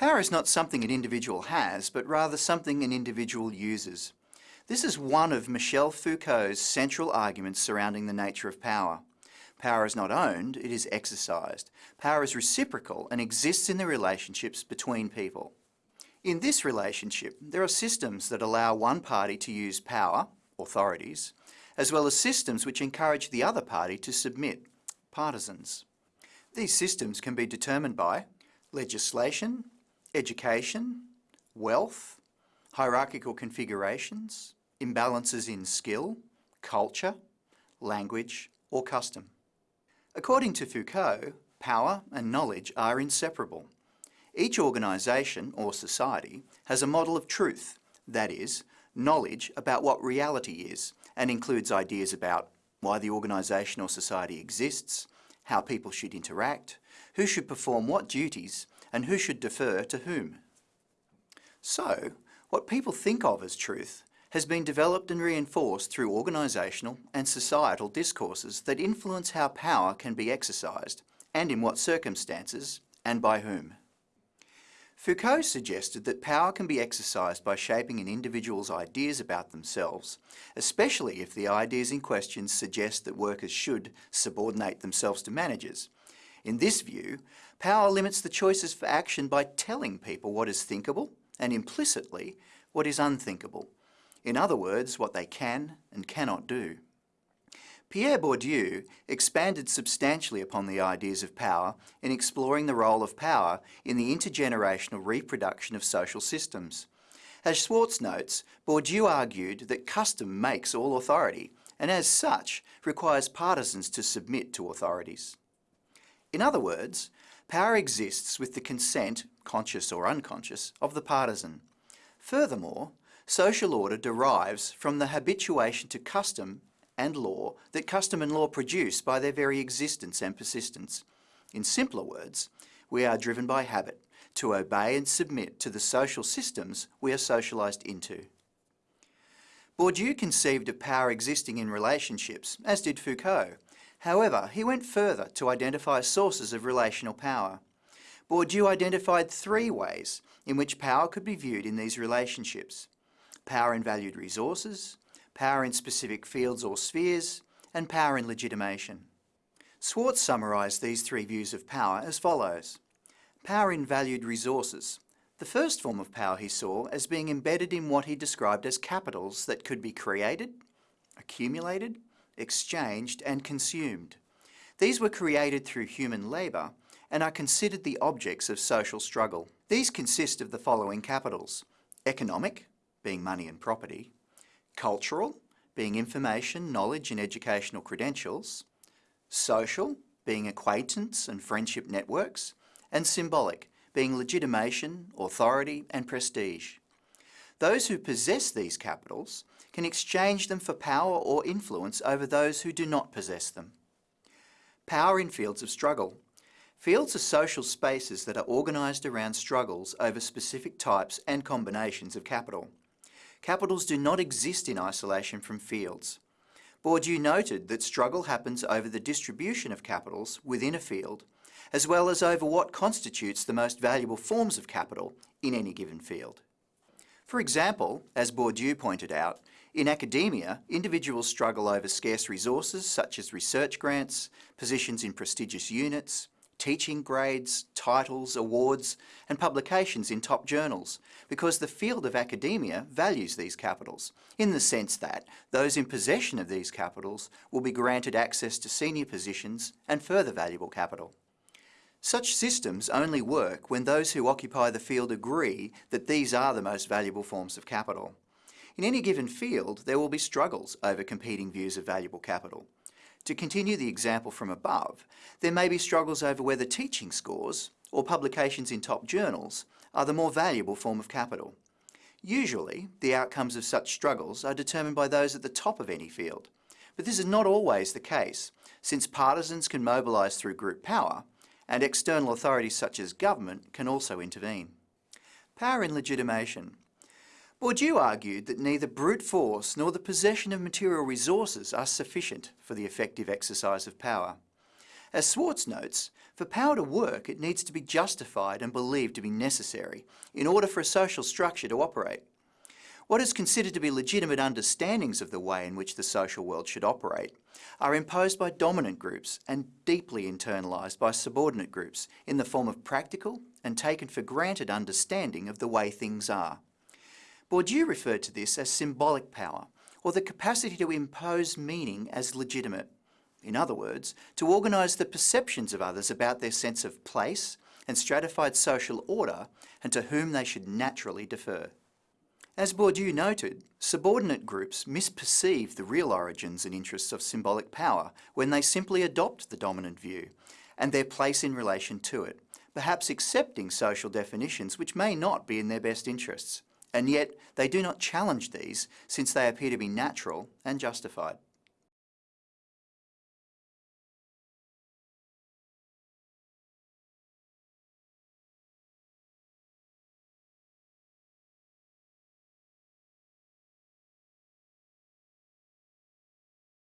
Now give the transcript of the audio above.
Power is not something an individual has, but rather something an individual uses. This is one of Michel Foucault's central arguments surrounding the nature of power. Power is not owned, it is exercised. Power is reciprocal and exists in the relationships between people. In this relationship, there are systems that allow one party to use power, authorities, as well as systems which encourage the other party to submit, partisans. These systems can be determined by legislation, education, wealth, hierarchical configurations, imbalances in skill, culture, language or custom. According to Foucault, power and knowledge are inseparable. Each organisation or society has a model of truth, that is, knowledge about what reality is, and includes ideas about why the organisation or society exists, how people should interact, who should perform what duties, and who should defer to whom. So, what people think of as truth has been developed and reinforced through organisational and societal discourses that influence how power can be exercised and in what circumstances and by whom. Foucault suggested that power can be exercised by shaping an individual's ideas about themselves, especially if the ideas in question suggest that workers should subordinate themselves to managers. In this view, power limits the choices for action by telling people what is thinkable and implicitly what is unthinkable, in other words, what they can and cannot do. Pierre Bourdieu expanded substantially upon the ideas of power in exploring the role of power in the intergenerational reproduction of social systems. As Swartz notes, Bourdieu argued that custom makes all authority and as such requires partisans to submit to authorities. In other words, power exists with the consent, conscious or unconscious, of the partisan. Furthermore, social order derives from the habituation to custom and law that custom and law produce by their very existence and persistence. In simpler words, we are driven by habit to obey and submit to the social systems we are socialised into. Bourdieu conceived of power existing in relationships, as did Foucault. However, he went further to identify sources of relational power. Bourdieu identified three ways in which power could be viewed in these relationships power in valued resources, power in specific fields or spheres, and power in legitimation. Swartz summarised these three views of power as follows. Power in valued resources. The first form of power he saw as being embedded in what he described as capitals that could be created, accumulated, exchanged and consumed. These were created through human labour and are considered the objects of social struggle. These consist of the following capitals. Economic, being money and property, cultural, being information, knowledge and educational credentials, social, being acquaintance and friendship networks, and symbolic, being legitimation, authority and prestige. Those who possess these capitals can exchange them for power or influence over those who do not possess them. Power in fields of struggle. Fields are social spaces that are organised around struggles over specific types and combinations of capital. Capitals do not exist in isolation from fields. Bourdieu noted that struggle happens over the distribution of capitals within a field, as well as over what constitutes the most valuable forms of capital in any given field. For example, as Bourdieu pointed out, in academia, individuals struggle over scarce resources such as research grants, positions in prestigious units, teaching grades, titles, awards and publications in top journals because the field of academia values these capitals in the sense that those in possession of these capitals will be granted access to senior positions and further valuable capital. Such systems only work when those who occupy the field agree that these are the most valuable forms of capital. In any given field, there will be struggles over competing views of valuable capital. To continue the example from above, there may be struggles over whether teaching scores or publications in top journals are the more valuable form of capital. Usually, the outcomes of such struggles are determined by those at the top of any field. But this is not always the case, since partisans can mobilise through group power, and external authorities such as government can also intervene. Power in legitimation. Bourdieu argued that neither brute force nor the possession of material resources are sufficient for the effective exercise of power. As Swartz notes, for power to work it needs to be justified and believed to be necessary in order for a social structure to operate. What is considered to be legitimate understandings of the way in which the social world should operate are imposed by dominant groups and deeply internalised by subordinate groups in the form of practical and taken for granted understanding of the way things are. Bourdieu referred to this as symbolic power, or the capacity to impose meaning as legitimate. In other words, to organise the perceptions of others about their sense of place and stratified social order and to whom they should naturally defer. As Bourdieu noted, subordinate groups misperceive the real origins and interests of symbolic power when they simply adopt the dominant view and their place in relation to it, perhaps accepting social definitions which may not be in their best interests. And yet they do not challenge these since they appear to be natural and justified.